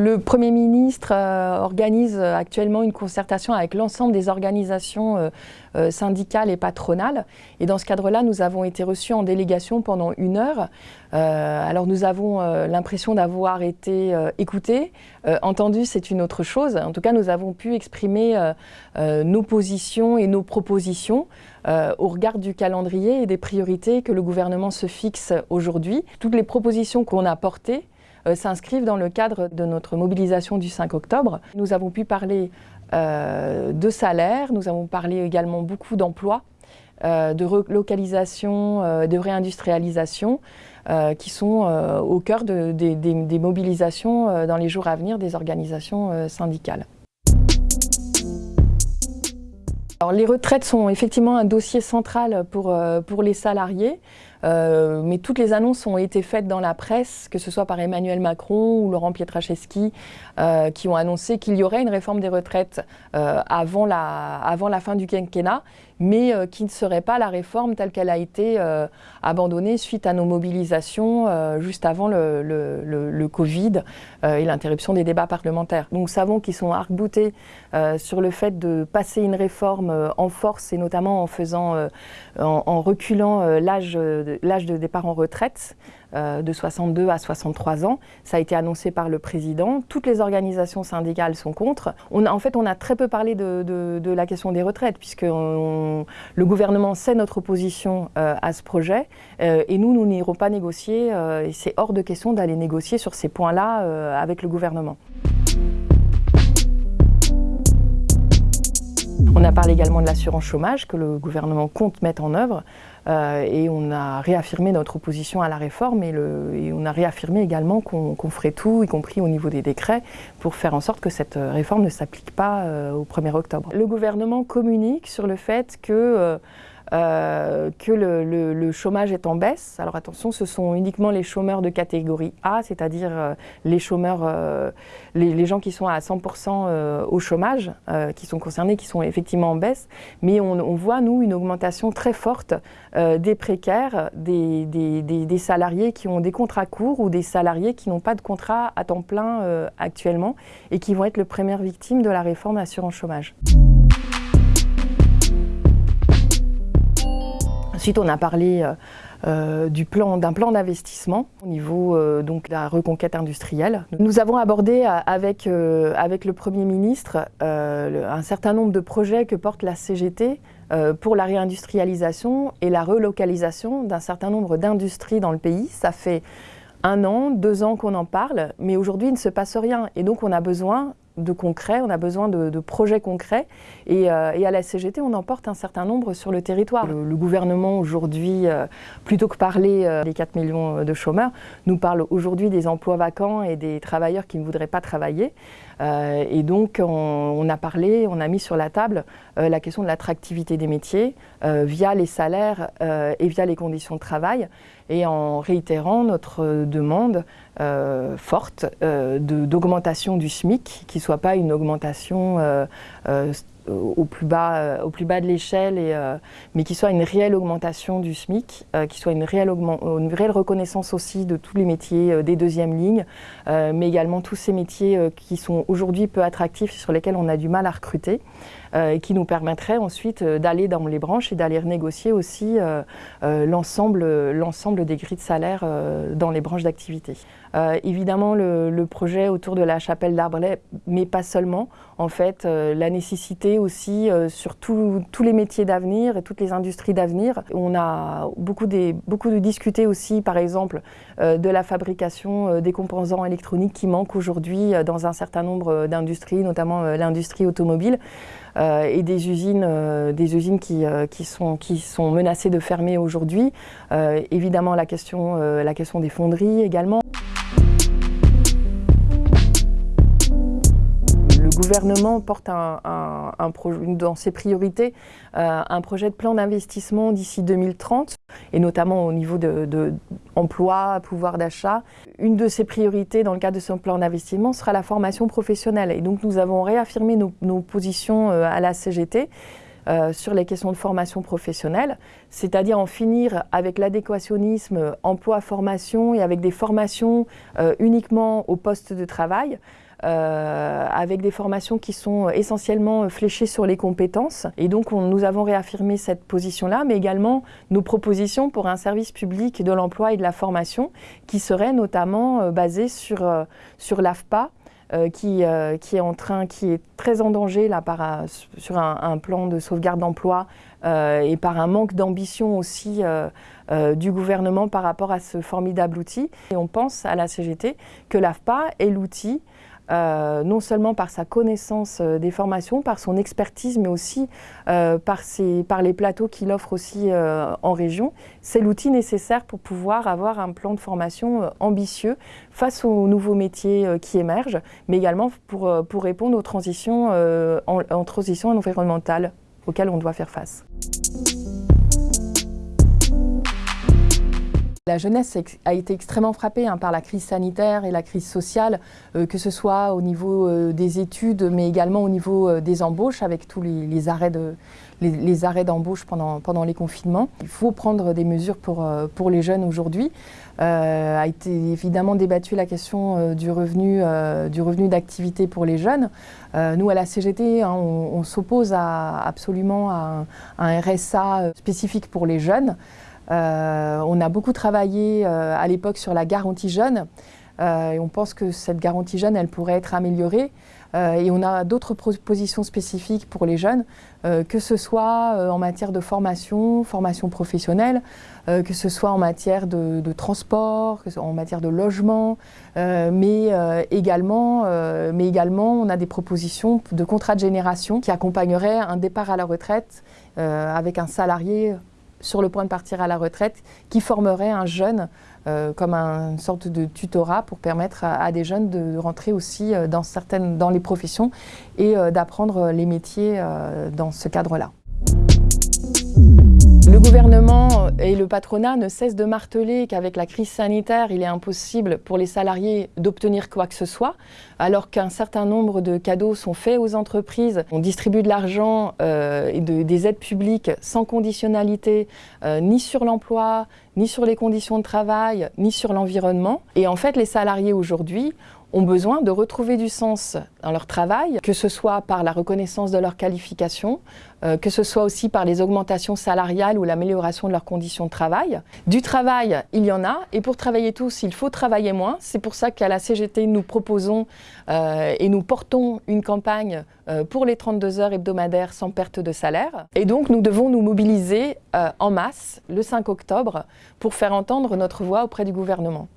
Le Premier ministre euh, organise actuellement une concertation avec l'ensemble des organisations euh, euh, syndicales et patronales. Et dans ce cadre-là, nous avons été reçus en délégation pendant une heure. alors nous avons l'impression d'avoir été écoutés. entendus, c'est une autre chose. En tout cas, nous avons pu exprimer nos positions et nos propositions au regard du calendrier et des priorités que le gouvernement se fixe aujourd'hui. Toutes les propositions qu'on a portées euh, s'inscrivent dans le cadre de notre mobilisation du 5 octobre. Nous avons pu parler euh, de salaire, nous avons parlé également beaucoup d'emplois, euh, de relocalisation, de réindustrialisation, qui sont au cœur des mobilisations dans les jours à venir des organisations syndicales. Les retraites sont effectivement un dossier central pour les salariés. Euh, mais toutes les annonces ont été faites dans la presse, que ce soit par Emmanuel Macron ou Laurent Pietraszewski, euh, qui ont annoncé qu'il y aurait une réforme des retraites euh, avant, la, fin du quinquennat, mais qui ne serait pas la réforme telle qu'elle a été abandonnée suite à nos mobilisations juste avant le, Covid et l'interruption des débats parlementaires. Nous savons qu'ils sont arc-boutés sur le fait de passer une réforme en force et notamment en faisant, en, en reculant l'âge l'âge de départ en retraite euh, de 62 à 63 ans. Ça a été annoncé par le président. Toutes les organisations syndicales sont contre. On en fait, on a très peu parlé de, la question des retraites, puisque le gouvernement sait notre opposition euh, à ce projet. Euh, et nous, nous n'irons pas négocier. et c'est hors de question d'aller négocier sur ces points-là avec le gouvernement. On a parlé également de l'assurance chômage que le gouvernement compte mettre en œuvre euh, et on a réaffirmé notre opposition à la réforme et, on a réaffirmé également qu'on ferait tout, y compris au niveau des décrets, pour faire en sorte que cette réforme ne s'applique pas euh, au 1er octobre. Le gouvernement communique sur le fait que euh, euh, que le, chômage est en baisse. Alors attention, ce sont uniquement les chômeurs de catégorie A, c'est-à-dire euh, les chômeurs, euh, les, gens qui sont à 100% au chômage, qui sont concernés, qui sont effectivement en baisse. Mais on, voit, nous, une augmentation très forte des précaires, des, salariés qui ont des contrats courts ou des salariés qui n'ont pas de contrat à temps plein actuellement et qui vont être les premières victimes de la réforme assurance chômage. Ensuite, on a parlé euh, euh, d'un plan d'investissement au niveau euh, de la reconquête industrielle. Nous avons abordé avec, avec le Premier ministre un certain nombre de projets que porte la CGT pour la réindustrialisation et la relocalisation d'un certain nombre d'industries dans le pays. Ça fait un an, deux ans qu'on en parle, mais aujourd'hui il ne se passe rien. Et donc on a besoin de concret, on a besoin de, projets concrets. Euh, et, à la CGT, on en porte un certain nombre sur le territoire. Le, gouvernement aujourd'hui, euh, plutôt que parler euh, des 4 millions de chômeurs, nous parle aujourd'hui des emplois vacants et des travailleurs qui ne voudraient pas travailler. et donc, on, a parlé, on a mis sur la table la question de l'attractivité des métiers via les salaires et via les conditions de travail et en réitérant notre demande forte d'augmentation du SMIC, qui soit pas une augmentation euh, euh, au plus bas, euh, au plus bas de l'échelle, mais qui soit une réelle augmentation du SMIC, qui soit une réelle, une réelle reconnaissance aussi de tous les métiers des deuxièmes lignes, mais également tous ces métiers qui sont aujourd'hui peu attractifs, sur lesquels on a du mal à recruter, et qui nous permettraient ensuite d'aller dans les branches et d'aller renégocier aussi l'ensemble des grilles de salaire dans les branches d'activité. évidemment, le, projet autour de la chapelle d'Arbrelais, mais pas seulement, en fait, la nécessité aussi euh, sur tous les métiers d'avenir et toutes les industries d'avenir. On a beaucoup, des, beaucoup de discuté aussi, par exemple, euh, de la fabrication euh, des composants électroniques qui manquent aujourd'hui dans un certain nombre d'industries, notamment l'industrie automobile. et des usines, des usines qui, qui, sont, qui sont menacées de fermer aujourd'hui. évidemment, la question, la question des fonderies également. Gouvernement porte dans ses priorités euh, un projet de plan d'investissement d'ici 2030, et notamment au niveau de, pouvoir d'achat. Une de ses priorités dans le cadre de ce plan d'investissement sera la formation professionnelle. Et donc nous avons réaffirmé nos, positions euh, à la CGT. Euh, sur les questions de formation professionnelle, c'est-à-dire en finir avec l'adéquationnisme emploi-formation et avec des formations uniquement au poste de travail, avec des formations qui sont essentiellement fléchées sur les compétences. Et donc nous avons réaffirmé cette position-là, mais également nos propositions pour un service public de l'emploi et de la formation qui serait notamment basé sur, sur l'AFPA, euh, qui, euh, qui, est en train, qui est très en danger là, par, sur un, plan de sauvegarde d'emploi euh, et par un manque d'ambition aussi du gouvernement par rapport à ce formidable outil. Et on pense à la CGT que l'AFPA est l'outil euh, non seulement par sa connaissance euh, des formations, par son expertise, mais aussi euh, par, par, les plateaux qu'il offre aussi en région. C'est l'outil nécessaire pour pouvoir avoir un plan de formation ambitieux face aux nouveaux métiers qui émergent, mais également pour, pour répondre aux transitions, en transition environnementale auxquelles on doit faire face. La jeunesse a été extrêmement frappée hein, par la crise sanitaire et la crise sociale, euh, que ce soit au niveau euh, des études, mais également au niveau euh, des embauches, avec tous les, arrêts d'embauche pendant, les confinements. Il faut prendre des mesures pour, les jeunes aujourd'hui. a été évidemment débattue la question du revenu du revenu d'activité pour les jeunes. nous, à la CGT, hein, on, s'oppose absolument à un RSA spécifique pour les jeunes. Euh, on a beaucoup travaillé euh, à l'époque sur la garantie jeune euh, et on pense que cette garantie jeune, elle pourrait être améliorée. et on a d'autres propositions spécifiques pour les jeunes, que ce soit en matière de formation, formation professionnelle, que ce soit en matière de, transport, en matière de logement, mais, également, mais également on a des propositions de contrat de génération qui accompagneraient un départ à la retraite avec un salarié sur le point de partir à la retraite, qui formerait un jeune euh, comme une sorte de tutorat pour permettre à, des jeunes de rentrer aussi euh, dans, certaines, dans les professions et euh, d'apprendre les métiers dans ce cadre-là. Le gouvernement et le patronat ne cessent de marteler qu'avec la crise sanitaire, il est impossible pour les salariés d'obtenir quoi que ce soit, alors qu'un certain nombre de cadeaux sont faits aux entreprises. On distribue de l'argent euh, et des aides publiques sans conditionnalité, euh, ni sur l'emploi, ni sur les conditions de travail, ni sur l'environnement. Et en fait, les salariés aujourd'hui ont besoin de retrouver du sens dans leur travail, que ce soit par la reconnaissance de leur qualification, euh, que ce soit aussi par les augmentations salariales ou l'amélioration de leurs conditions de travail. Du travail, il y en a, et pour travailler tous, il faut travailler moins. C'est pour ça qu'à la CGT, nous proposons euh, et nous portons une campagne euh, pour les 32 heures hebdomadaires sans perte de salaire. Et donc, nous devons nous mobiliser en masse le 5 octobre pour faire entendre notre voix auprès du gouvernement.